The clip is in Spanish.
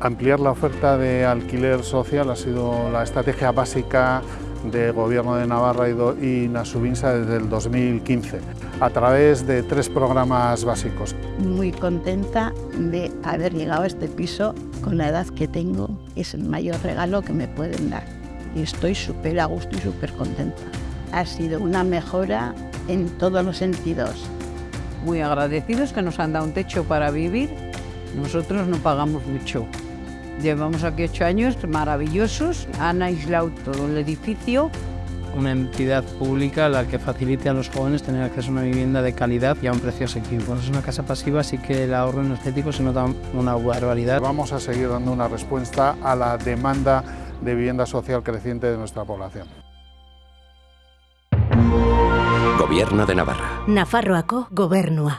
Ampliar la oferta de alquiler social ha sido la estrategia básica del Gobierno de Navarra y Nasubinsa desde el 2015, a través de tres programas básicos. Muy contenta de haber llegado a este piso con la edad que tengo, es el mayor regalo que me pueden dar. Y estoy súper a gusto y súper contenta. Ha sido una mejora en todos los sentidos. Muy agradecidos que nos han dado un techo para vivir. Nosotros no pagamos mucho. Llevamos aquí ocho años maravillosos, han aislado todo el edificio. Una entidad pública la que facilite a los jóvenes tener acceso a una vivienda de calidad y a un precio asequible. Cuando es una casa pasiva, sí que el ahorro energético se nota una barbaridad. Vamos a seguir dando una respuesta a la demanda de vivienda social creciente de nuestra población. Gobierno de Navarra. Nafarroako gobernua.